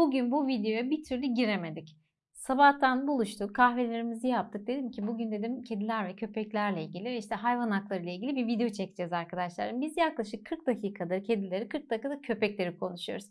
bugün bu videoya bir türlü giremedik. Sabahtan buluştuk, kahvelerimizi yaptık. Dedim ki bugün dedim kediler ve köpeklerle ilgili işte hayvan hakları ile ilgili bir video çekeceğiz arkadaşlar. Biz yaklaşık 40 dakikadır kedileri, 40 dakikada köpekleri konuşuyoruz.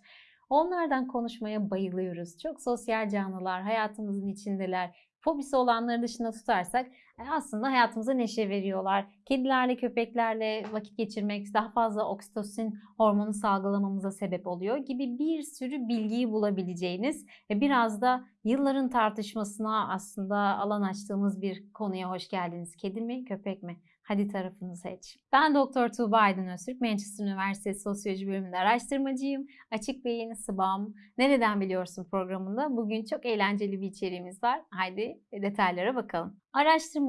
Onlardan konuşmaya bayılıyoruz. Çok sosyal canlılar, hayatımızın içindeler. Fobisi olanları dışında tutarsak aslında hayatımıza neşe veriyorlar. Kedilerle, köpeklerle vakit geçirmek daha fazla oksitosin hormonu salgılamamıza sebep oluyor gibi bir sürü bilgiyi bulabileceğiniz ve biraz da yılların tartışmasına aslında alan açtığımız bir konuya hoş geldiniz. Kedi mi, köpek mi? Hadi tarafını seç. Ben Doktor Tuğba Aydın Öztürk, Manchester Üniversitesi Sosyoloji bölümünde araştırmacıyım. Açık Beyin, Sıbam, Nereden Biliyorsun programında bugün çok eğlenceli bir içeriğimiz var. Haydi detaylara bakalım.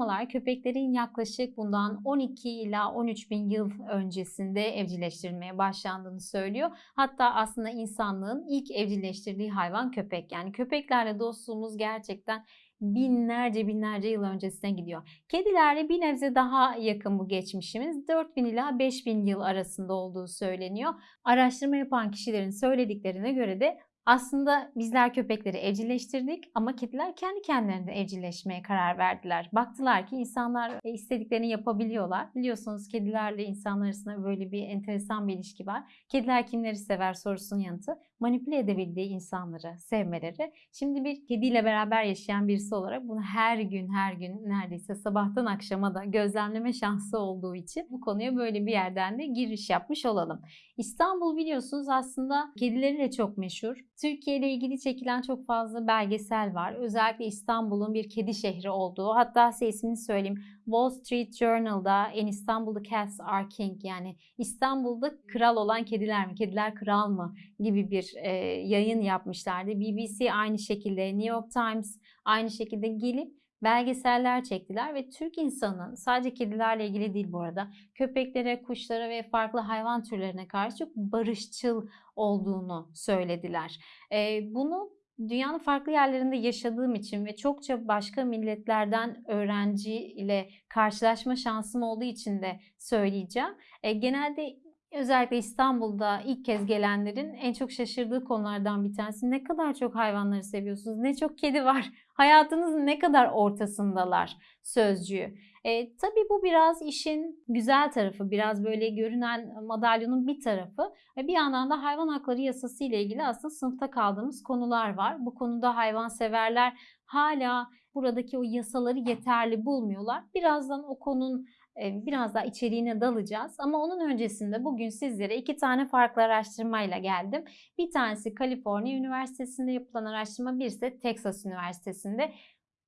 Araştırmalar köpeklerin yaklaşık bundan 12 ila 13 bin yıl öncesinde evcilleştirilmeye başlandığını söylüyor. Hatta aslında insanlığın ilk evcilleştirdiği hayvan köpek. Yani köpeklerle dostluğumuz gerçekten binlerce binlerce yıl öncesine gidiyor. Kedilerle bir nebze daha yakın bu geçmişimiz. 4000 ila 5000 yıl arasında olduğu söyleniyor. Araştırma yapan kişilerin söylediklerine göre de aslında bizler köpekleri evcilleştirdik ama kediler kendi kendilerine evcilleşmeye karar verdiler. Baktılar ki insanlar e, istediklerini yapabiliyorlar. Biliyorsunuz kedilerle insanlar arasında böyle bir enteresan bir ilişki var. Kediler kimleri sever sorusunun yanıtı manipüle edebildiği insanları sevmeleri. Şimdi bir kediyle beraber yaşayan birisi olarak bunu her gün her gün neredeyse sabahtan akşama da gözlemleme şansı olduğu için bu konuya böyle bir yerden de giriş yapmış olalım. İstanbul biliyorsunuz aslında kedileriyle çok meşhur. Türkiye ile ilgili çekilen çok fazla belgesel var. Özellikle İstanbul'un bir kedi şehri olduğu. Hatta size ismini söyleyeyim. Wall Street Journal'da en İstanbul'da Cats Are King yani İstanbul'da kral olan kediler mi, kediler kral mı gibi bir e, yayın yapmışlardı. BBC aynı şekilde, New York Times aynı şekilde gelip belgeseller çektiler ve Türk insanının sadece kedilerle ilgili değil bu arada köpeklere, kuşlara ve farklı hayvan türlerine karşı çok barışçıl olduğunu söylediler. E, bunu dünyanın farklı yerlerinde yaşadığım için ve çokça başka milletlerden öğrenci ile karşılaşma şansım olduğu için de söyleyeceğim. E, genelde özellikle İstanbul'da ilk kez gelenlerin en çok şaşırdığı konulardan bir tanesi ne kadar çok hayvanları seviyorsunuz, ne çok kedi var, hayatınızın ne kadar ortasındalar sözcüğü. E, tabii bu biraz işin güzel tarafı, biraz böyle görünen madalyonun bir tarafı. Ve bir yandan da hayvan hakları yasası ile ilgili aslında sınıfta kaldığımız konular var. Bu konuda hayvanseverler hala buradaki o yasaları yeterli bulmuyorlar. Birazdan o konunun biraz daha içeriğine dalacağız. Ama onun öncesinde bugün sizlere iki tane farklı araştırmayla geldim. Bir tanesi Kaliforniya Üniversitesi'nde yapılan araştırma, bir ise Texas Üniversitesi'nde.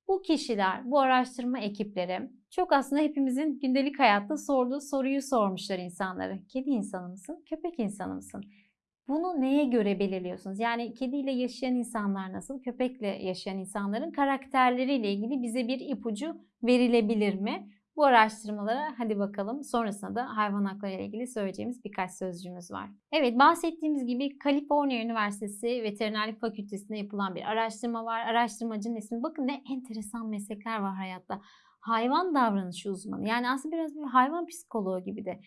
Bu kişiler, bu araştırma ekipleri çok aslında hepimizin gündelik hayatta sorduğu soruyu sormuşlar insanlara. Kedi insanı mısın, köpek insanı mısın? Bunu neye göre belirliyorsunuz? Yani kediyle yaşayan insanlar nasıl, köpekle yaşayan insanların karakterleriyle ilgili bize bir ipucu verilebilir mi? Bu araştırmalara hadi bakalım sonrasında da hayvan hakları ile ilgili söyleyeceğimiz birkaç sözcüğümüz var. Evet bahsettiğimiz gibi Kaliforniya Üniversitesi Veterinerlik Fakültesi'nde yapılan bir araştırma var. Araştırmacının ismi bakın ne enteresan meslekler var hayatta. Hayvan davranışı uzmanı yani aslında biraz bir hayvan psikoloğu gibi de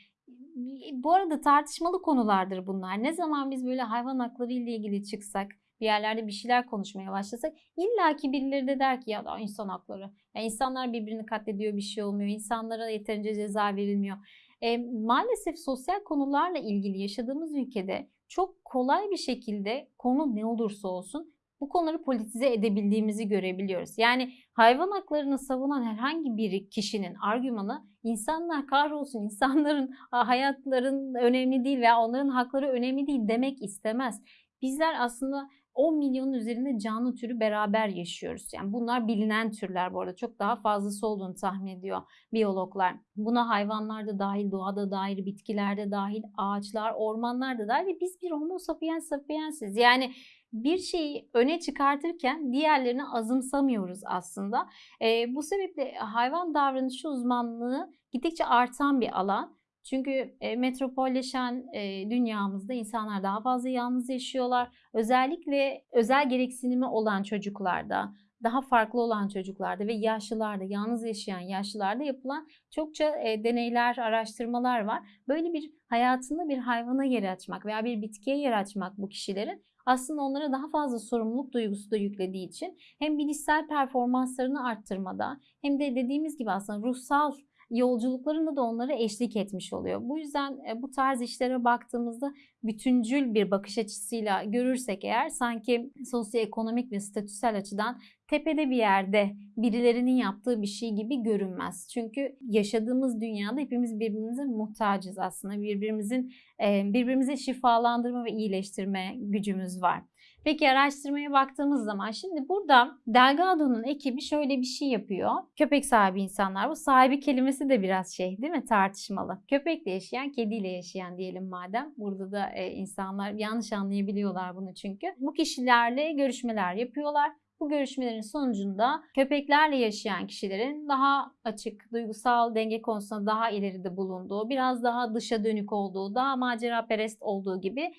bu arada tartışmalı konulardır bunlar. Ne zaman biz böyle hayvan hakları ile ilgili çıksak, bir yerlerde bir şeyler konuşmaya başlasak illaki birileri de der ki ya da insan hakları. Yani insanlar birbirini katlediyor bir şey olmuyor. İnsanlara yeterince ceza verilmiyor. E, maalesef sosyal konularla ilgili yaşadığımız ülkede çok kolay bir şekilde konu ne olursa olsun bu konuları politize edebildiğimizi görebiliyoruz. Yani hayvan haklarını savunan herhangi bir kişinin argümanı insanlar kahrolsun, insanların hayatların önemli değil veya onların hakları önemli değil demek istemez. Bizler aslında 10 milyonun üzerinde canlı türü beraber yaşıyoruz. Yani bunlar bilinen türler bu arada. Çok daha fazlası olduğunu tahmin ediyor biyologlar. Buna hayvanlar da dahil, doğada dahil, bitkilerde dahil, ağaçlar, ormanlar da dahil ve biz bir homo sapiens sapiensiz. Yani bir şeyi öne çıkartırken diğerlerini azımsamıyoruz aslında. E, bu sebeple hayvan davranışı uzmanlığı gittikçe artan bir alan. Çünkü e, metropolleşen e, dünyamızda insanlar daha fazla yalnız yaşıyorlar. Özellikle özel gereksinimi olan çocuklarda, daha farklı olan çocuklarda ve yaşlılarda, yalnız yaşayan yaşlılarda yapılan çokça e, deneyler, araştırmalar var. Böyle bir hayatında bir hayvana yer açmak veya bir bitkiye yer açmak bu kişilerin aslında onlara daha fazla sorumluluk duygusu da yüklediği için hem bilişsel performanslarını arttırmada hem de dediğimiz gibi aslında ruhsal yolculuklarında da onlara eşlik etmiş oluyor. Bu yüzden e, bu tarz işlere baktığımızda bütüncül bir bakış açısıyla görürsek eğer sanki sosyoekonomik ve statüsel açıdan tepede bir yerde birilerinin yaptığı bir şey gibi görünmez. Çünkü yaşadığımız dünyada hepimiz birbirimize muhtacız aslında. Birbirimizin e, birbirimize şifalandırma ve iyileştirme gücümüz var. Peki araştırmaya baktığımız zaman şimdi burada Delgado'nun ekibi şöyle bir şey yapıyor. Köpek sahibi insanlar. Bu sahibi kelimesi de biraz şey değil mi tartışmalı. Köpekle yaşayan, kediyle yaşayan diyelim madem. Burada da e, insanlar yanlış anlayabiliyorlar bunu çünkü. Bu kişilerle görüşmeler yapıyorlar. Bu görüşmelerin sonucunda köpeklerle yaşayan kişilerin daha açık, duygusal denge konusunda daha ileride bulunduğu, biraz daha dışa dönük olduğu, daha macera perest olduğu gibi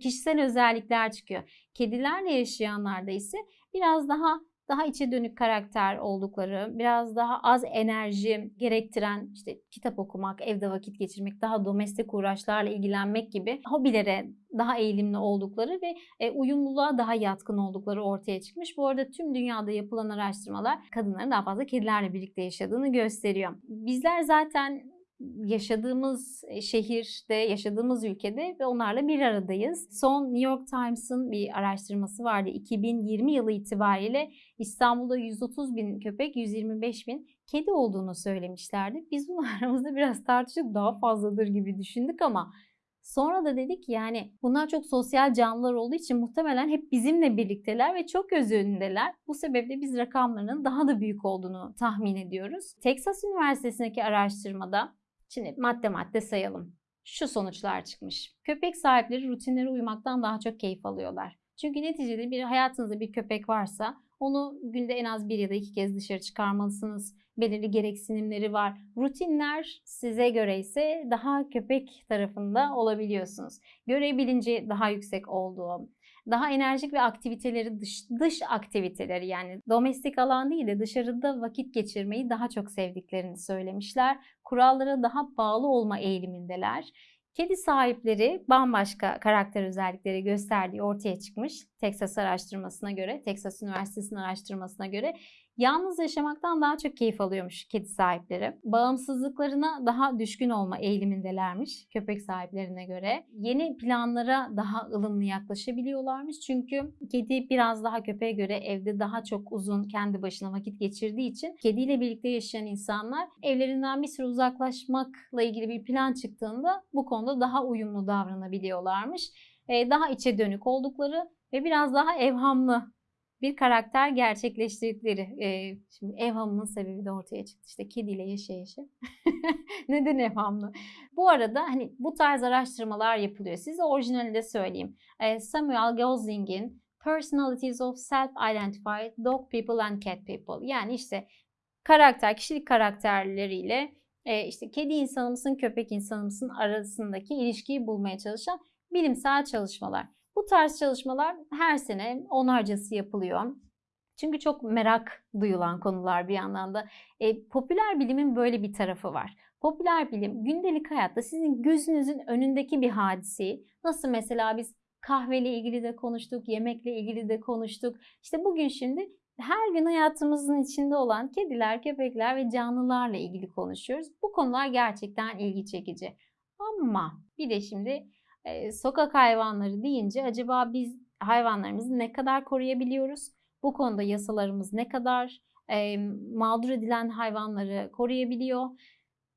kişisel özellikler çıkıyor. Kedilerle yaşayanlarda ise biraz daha daha içe dönük karakter oldukları, biraz daha az enerji gerektiren işte kitap okumak, evde vakit geçirmek, daha domestik uğraşlarla ilgilenmek gibi hobilere daha eğilimli oldukları ve e, uyumluluğa daha yatkın oldukları ortaya çıkmış. Bu arada tüm dünyada yapılan araştırmalar kadınların daha fazla kedilerle birlikte yaşadığını gösteriyor. Bizler zaten yaşadığımız e, şehirde, yaşadığımız ülkede ve onlarla bir aradayız. Son New York Times'ın bir araştırması vardı. 2020 yılı itibariyle İstanbul'da 130 bin köpek, 125 bin kedi olduğunu söylemişlerdi. Biz bunu aramızda biraz tartışıp daha fazladır gibi düşündük ama Sonra da dedik yani bunlar çok sosyal canlılar olduğu için muhtemelen hep bizimle birlikteler ve çok göz önündeler. Bu sebeple biz rakamlarının daha da büyük olduğunu tahmin ediyoruz. Texas Üniversitesi'ndeki araştırmada Şimdi madde madde sayalım. Şu sonuçlar çıkmış. Köpek sahipleri rutinlere uymaktan daha çok keyif alıyorlar. Çünkü neticede bir hayatınızda bir köpek varsa onu günde en az bir ya da iki kez dışarı çıkarmalısınız. Belirli gereksinimleri var. Rutinler size göre ise daha köpek tarafında olabiliyorsunuz. Görev daha yüksek olduğu, daha enerjik ve aktiviteleri dış, dış aktiviteleri yani domestik alan değil de dışarıda vakit geçirmeyi daha çok sevdiklerini söylemişler. Kurallara daha bağlı olma eğilimindeler. Kedi sahipleri bambaşka karakter özellikleri gösterdiği ortaya çıkmış. Texas araştırmasına göre, Texas Üniversitesi'nin araştırmasına göre Yalnız yaşamaktan daha çok keyif alıyormuş kedi sahipleri. Bağımsızlıklarına daha düşkün olma eğilimindelermiş köpek sahiplerine göre. Yeni planlara daha ılımlı yaklaşabiliyorlarmış. Çünkü kedi biraz daha köpeğe göre evde daha çok uzun kendi başına vakit geçirdiği için kediyle birlikte yaşayan insanlar evlerinden bir süre uzaklaşmakla ilgili bir plan çıktığında bu konuda daha uyumlu davranabiliyorlarmış. Daha içe dönük oldukları ve biraz daha evhamlı bir karakter gerçekleştirdikleri. E, şimdi evhamının sebebi de ortaya çıktı. İşte kediyle yaşayışı. Neden evhamlı? Bu arada hani bu tarz araştırmalar yapılıyor. Size orijinali de söyleyeyim. E, Samuel Gosling'in Personalities of Self-Identified Dog People and Cat People. Yani işte karakter, kişilik karakterleriyle e, işte kedi insanı mısın, köpek insanı mısın arasındaki ilişkiyi bulmaya çalışan bilimsel çalışmalar. Bu tarz çalışmalar her sene onarcası yapılıyor. Çünkü çok merak duyulan konular bir yandan da. E, popüler bilimin böyle bir tarafı var. Popüler bilim gündelik hayatta sizin gözünüzün önündeki bir hadiseyi nasıl mesela biz kahveyle ilgili de konuştuk, yemekle ilgili de konuştuk. İşte bugün şimdi her gün hayatımızın içinde olan kediler, köpekler ve canlılarla ilgili konuşuyoruz. Bu konular gerçekten ilgi çekici. Ama bir de şimdi e, sokak hayvanları deyince acaba biz hayvanlarımızı ne kadar koruyabiliyoruz? Bu konuda yasalarımız ne kadar e, mağdur edilen hayvanları koruyabiliyor?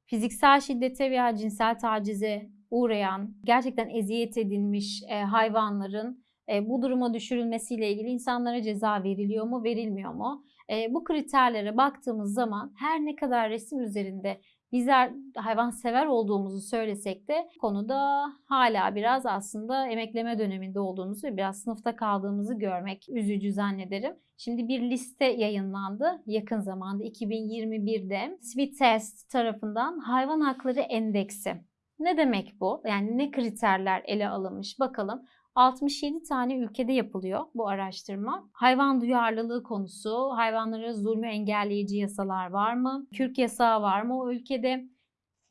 Fiziksel şiddete veya cinsel tacize uğrayan, gerçekten eziyet edilmiş e, hayvanların e, bu duruma düşürülmesiyle ilgili insanlara ceza veriliyor mu, verilmiyor mu? E, bu kriterlere baktığımız zaman her ne kadar resim üzerinde bizler hayvan sever olduğumuzu söylesek de konuda hala biraz aslında emekleme döneminde olduğumuzu ve biraz sınıfta kaldığımızı görmek üzücü zannederim. Şimdi bir liste yayınlandı yakın zamanda 2021'de Sweet Test tarafından Hayvan Hakları Endeksi. Ne demek bu? Yani ne kriterler ele alınmış bakalım. 67 tane ülkede yapılıyor bu araştırma. Hayvan duyarlılığı konusu, hayvanlara zulmü engelleyici yasalar var mı? Kürk yasağı var mı o ülkede?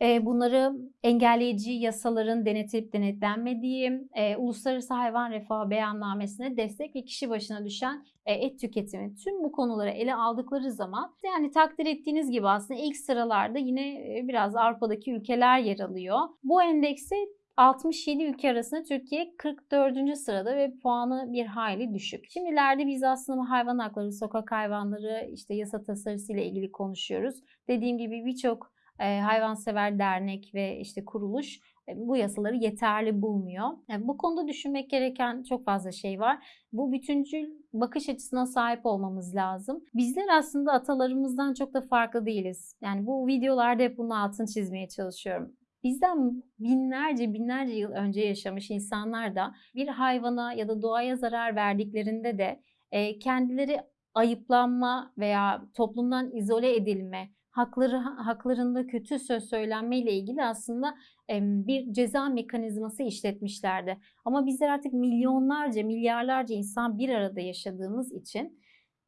E, bunları engelleyici yasaların denetilip denetlenmediği, e, Uluslararası Hayvan Refahı Beyannamesi'ne destek ve kişi başına düşen e, et tüketimi tüm bu konuları ele aldıkları zaman yani takdir ettiğiniz gibi aslında ilk sıralarda yine biraz Avrupa'daki ülkeler yer alıyor. Bu endekste 67 ülke arasında Türkiye 44. sırada ve puanı bir hayli düşük. Şimdilerde biz aslında hayvan hakları, sokak hayvanları, işte yasa tasarısı ile ilgili konuşuyoruz. Dediğim gibi birçok e, hayvansever dernek ve işte kuruluş e, bu yasaları yeterli bulmuyor. Bu konuda düşünmek gereken çok fazla şey var. Bu bütüncül bakış açısına sahip olmamız lazım. Bizler aslında atalarımızdan çok da farklı değiliz. Yani bu videolarda hep bunun altını çizmeye çalışıyorum. Bizden binlerce binlerce yıl önce yaşamış insanlar da bir hayvana ya da doğaya zarar verdiklerinde de e, kendileri ayıplanma veya toplumdan izole edilme, hakları haklarında kötü söz söylenme ile ilgili aslında bir ceza mekanizması işletmişlerdi. Ama bizler artık milyonlarca, milyarlarca insan bir arada yaşadığımız için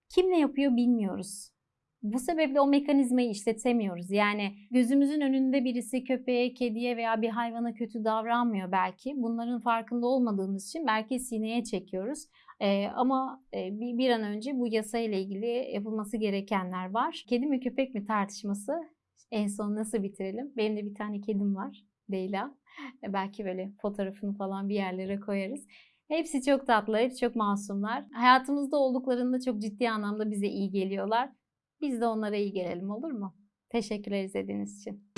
kim ne yapıyor bilmiyoruz. Bu sebeple o mekanizmayı işletemiyoruz. Yani gözümüzün önünde birisi köpeğe, kediye veya bir hayvana kötü davranmıyor belki. Bunların farkında olmadığımız için belki sineye çekiyoruz. Ee, ama e, bir, bir an önce bu yasayla ilgili yapılması gerekenler var. Kedi mi köpek mi tartışması en son nasıl bitirelim? Benim de bir tane kedim var. Leyla. E, belki böyle fotoğrafını falan bir yerlere koyarız. Hepsi çok tatlı, hepsi çok masumlar. Hayatımızda olduklarında çok ciddi anlamda bize iyi geliyorlar. Biz de onlara iyi gelelim olur mu? Teşekkürler izlediğiniz için.